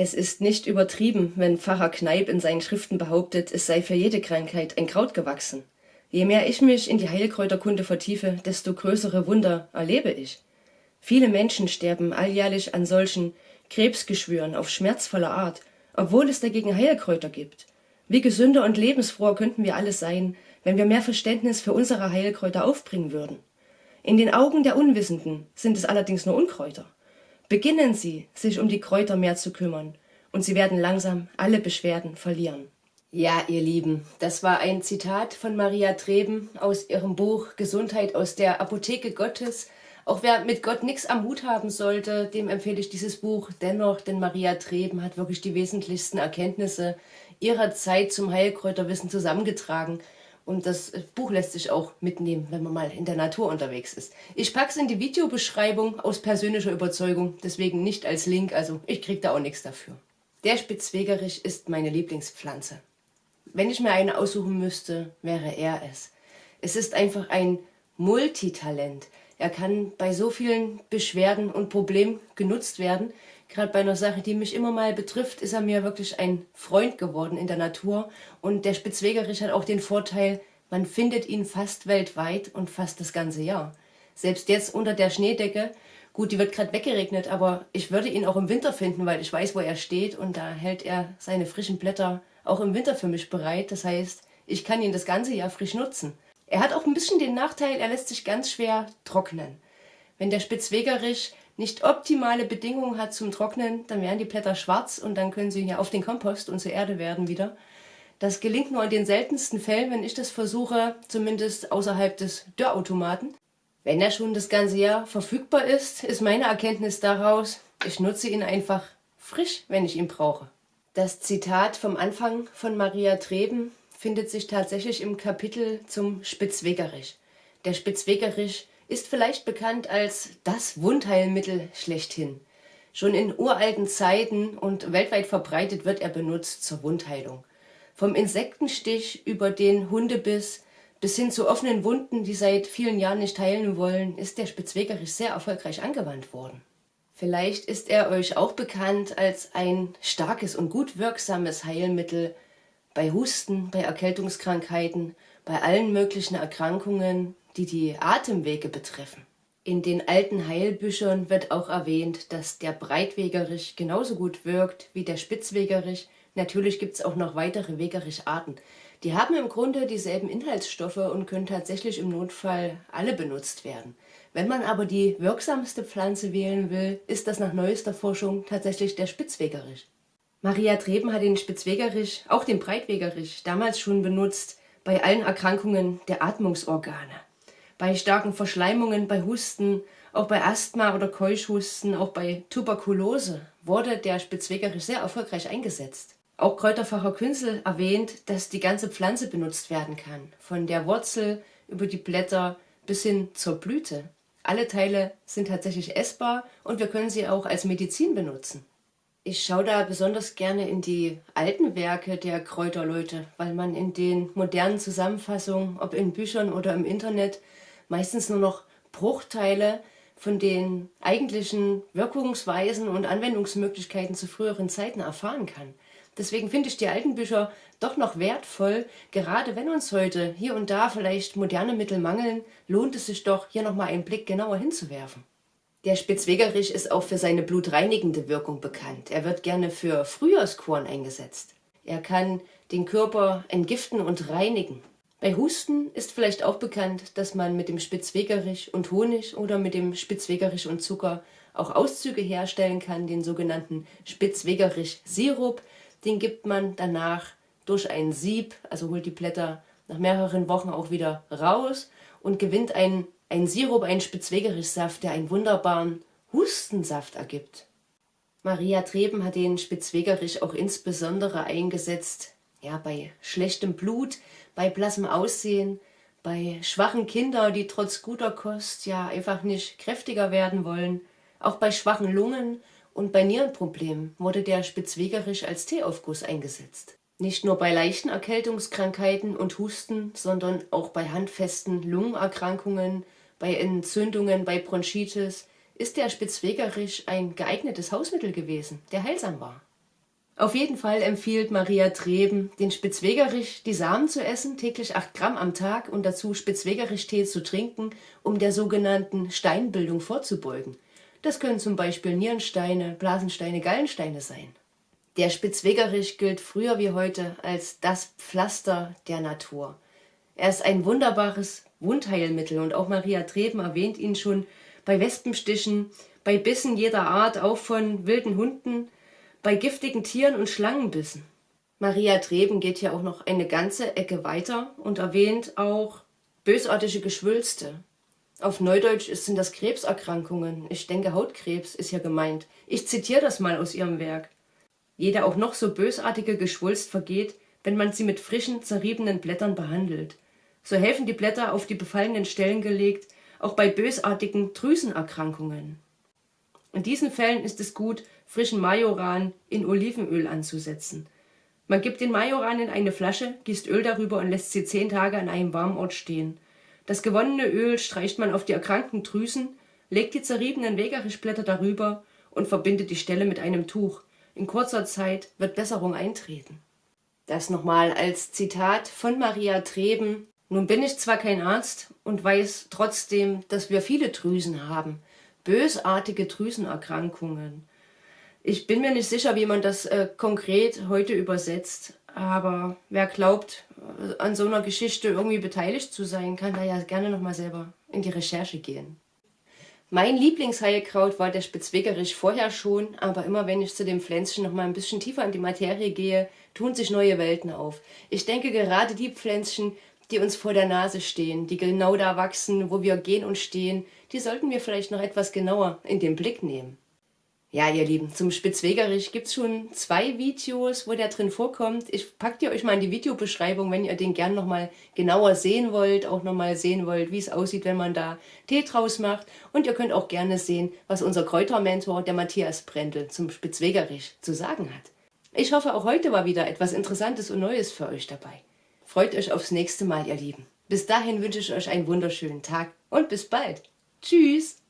Es ist nicht übertrieben, wenn Pfarrer Kneip in seinen Schriften behauptet, es sei für jede Krankheit ein Kraut gewachsen. Je mehr ich mich in die Heilkräuterkunde vertiefe, desto größere Wunder erlebe ich. Viele Menschen sterben alljährlich an solchen Krebsgeschwüren auf schmerzvolle Art, obwohl es dagegen Heilkräuter gibt. Wie gesünder und lebensfroher könnten wir alle sein, wenn wir mehr Verständnis für unsere Heilkräuter aufbringen würden. In den Augen der Unwissenden sind es allerdings nur Unkräuter. Beginnen Sie, sich um die Kräuter mehr zu kümmern, und Sie werden langsam alle Beschwerden verlieren. Ja, ihr Lieben, das war ein Zitat von Maria Treben aus ihrem Buch Gesundheit aus der Apotheke Gottes. Auch wer mit Gott nichts am Hut haben sollte, dem empfehle ich dieses Buch dennoch, denn Maria Treben hat wirklich die wesentlichsten Erkenntnisse ihrer Zeit zum Heilkräuterwissen zusammengetragen. Und das Buch lässt sich auch mitnehmen, wenn man mal in der Natur unterwegs ist. Ich packe es in die Videobeschreibung aus persönlicher Überzeugung, deswegen nicht als Link, also ich kriege da auch nichts dafür. Der Spitzwegerich ist meine Lieblingspflanze. Wenn ich mir eine aussuchen müsste, wäre er es. Es ist einfach ein Multitalent. Er kann bei so vielen Beschwerden und Problemen genutzt werden. Gerade bei einer Sache, die mich immer mal betrifft, ist er mir wirklich ein Freund geworden in der Natur. Und der Spitzwegerich hat auch den Vorteil, man findet ihn fast weltweit und fast das ganze Jahr. Selbst jetzt unter der Schneedecke, gut, die wird gerade weggeregnet, aber ich würde ihn auch im Winter finden, weil ich weiß, wo er steht und da hält er seine frischen Blätter auch im Winter für mich bereit. Das heißt, ich kann ihn das ganze Jahr frisch nutzen. Er hat auch ein bisschen den Nachteil, er lässt sich ganz schwer trocknen. Wenn der Spitzwegerich nicht optimale Bedingungen hat zum Trocknen, dann werden die Blätter schwarz und dann können sie ja auf den Kompost und zur Erde werden wieder. Das gelingt nur in den seltensten Fällen, wenn ich das versuche, zumindest außerhalb des Dörrautomaten. Wenn er schon das ganze Jahr verfügbar ist, ist meine Erkenntnis daraus, ich nutze ihn einfach frisch, wenn ich ihn brauche. Das Zitat vom Anfang von Maria Treben findet sich tatsächlich im Kapitel zum Spitzwegerich. Der Spitzwegerich ist vielleicht bekannt als das Wundheilmittel schlechthin. Schon in uralten Zeiten und weltweit verbreitet wird er benutzt zur Wundheilung. Vom Insektenstich über den Hundebiss bis hin zu offenen Wunden, die seit vielen Jahren nicht heilen wollen, ist der Spitzwegerich sehr erfolgreich angewandt worden. Vielleicht ist er euch auch bekannt als ein starkes und gut wirksames Heilmittel bei Husten, bei Erkältungskrankheiten, bei allen möglichen Erkrankungen, die die Atemwege betreffen. In den alten Heilbüchern wird auch erwähnt, dass der Breitwegerich genauso gut wirkt wie der Spitzwegerich. Natürlich gibt es auch noch weitere Wegerich-Arten. Die haben im Grunde dieselben Inhaltsstoffe und können tatsächlich im Notfall alle benutzt werden. Wenn man aber die wirksamste Pflanze wählen will, ist das nach neuester Forschung tatsächlich der Spitzwegerich. Maria Treben hat den Spitzwegerich, auch den Breitwegerich, damals schon benutzt bei allen Erkrankungen der Atmungsorgane bei starken Verschleimungen, bei Husten, auch bei Asthma oder Keuschhusten, auch bei Tuberkulose wurde der Spitzwegerich sehr erfolgreich eingesetzt. Auch Kräuterfacher Künzel erwähnt, dass die ganze Pflanze benutzt werden kann, von der Wurzel über die Blätter bis hin zur Blüte. Alle Teile sind tatsächlich essbar und wir können sie auch als Medizin benutzen. Ich schaue da besonders gerne in die alten Werke der Kräuterleute, weil man in den modernen Zusammenfassungen, ob in Büchern oder im Internet, meistens nur noch Bruchteile von den eigentlichen Wirkungsweisen und Anwendungsmöglichkeiten zu früheren Zeiten erfahren kann. Deswegen finde ich die alten Bücher doch noch wertvoll. Gerade wenn uns heute hier und da vielleicht moderne Mittel mangeln, lohnt es sich doch, hier nochmal einen Blick genauer hinzuwerfen. Der Spitzwegerich ist auch für seine blutreinigende Wirkung bekannt. Er wird gerne für Frühjahrskuren eingesetzt. Er kann den Körper entgiften und reinigen. Bei Husten ist vielleicht auch bekannt, dass man mit dem Spitzwegerich und Honig oder mit dem Spitzwegerich und Zucker auch Auszüge herstellen kann, den sogenannten Spitzwegerich-Sirup. Den gibt man danach durch ein Sieb, also holt die Blätter nach mehreren Wochen auch wieder raus und gewinnt einen, einen Sirup, einen Spitzwegerich-Saft, der einen wunderbaren Hustensaft ergibt. Maria Treben hat den Spitzwegerich auch insbesondere eingesetzt ja, bei schlechtem Blut, bei blassem Aussehen, bei schwachen Kindern, die trotz guter Kost ja einfach nicht kräftiger werden wollen, auch bei schwachen Lungen und bei Nierenproblemen wurde der Spitzwegerich als Teeaufguss eingesetzt. Nicht nur bei leichten Erkältungskrankheiten und Husten, sondern auch bei handfesten Lungenerkrankungen, bei Entzündungen, bei Bronchitis ist der Spitzwegerich ein geeignetes Hausmittel gewesen, der heilsam war. Auf jeden Fall empfiehlt Maria Treben, den Spitzwegerich die Samen zu essen, täglich 8 Gramm am Tag und dazu Spitzwegerich-Tee zu trinken, um der sogenannten Steinbildung vorzubeugen. Das können zum Beispiel Nierensteine, Blasensteine, Gallensteine sein. Der Spitzwegerich gilt früher wie heute als das Pflaster der Natur. Er ist ein wunderbares Wundheilmittel und auch Maria Treben erwähnt ihn schon bei Wespenstichen, bei Bissen jeder Art, auch von wilden Hunden, bei giftigen Tieren und Schlangenbissen. Maria Treben geht hier auch noch eine ganze Ecke weiter und erwähnt auch bösartige Geschwülste. Auf Neudeutsch sind das Krebserkrankungen. Ich denke, Hautkrebs ist hier gemeint. Ich zitiere das mal aus ihrem Werk. Jede auch noch so bösartige Geschwulst vergeht, wenn man sie mit frischen, zerriebenen Blättern behandelt. So helfen die Blätter auf die befallenen Stellen gelegt, auch bei bösartigen Drüsenerkrankungen. In diesen Fällen ist es gut, frischen Majoran in Olivenöl anzusetzen. Man gibt den Majoran in eine Flasche, gießt Öl darüber und lässt sie zehn Tage an einem warmen Ort stehen. Das gewonnene Öl streicht man auf die erkrankten Drüsen, legt die zerriebenen Wegerichblätter darüber und verbindet die Stelle mit einem Tuch. In kurzer Zeit wird Besserung eintreten. Das nochmal als Zitat von Maria Treben. Nun bin ich zwar kein Arzt und weiß trotzdem, dass wir viele Drüsen haben, bösartige Drüsenerkrankungen. Ich bin mir nicht sicher, wie man das äh, konkret heute übersetzt, aber wer glaubt, äh, an so einer Geschichte irgendwie beteiligt zu sein, kann da ja gerne nochmal selber in die Recherche gehen. Mein Lieblingsheilkraut war der Spitzwegerich vorher schon, aber immer wenn ich zu dem Pflänzchen noch mal ein bisschen tiefer in die Materie gehe, tun sich neue Welten auf. Ich denke gerade die Pflänzchen, die uns vor der Nase stehen, die genau da wachsen, wo wir gehen und stehen, die sollten wir vielleicht noch etwas genauer in den Blick nehmen. Ja, ihr Lieben, zum Spitzwegerich gibt es schon zwei Videos, wo der drin vorkommt. Ich packe dir euch mal in die Videobeschreibung, wenn ihr den gern nochmal genauer sehen wollt, auch nochmal sehen wollt, wie es aussieht, wenn man da Tee draus macht. Und ihr könnt auch gerne sehen, was unser Kräutermentor, der Matthias Brendel, zum Spitzwegerich zu sagen hat. Ich hoffe, auch heute war wieder etwas Interessantes und Neues für euch dabei. Freut euch aufs nächste Mal, ihr Lieben. Bis dahin wünsche ich euch einen wunderschönen Tag und bis bald. Tschüss!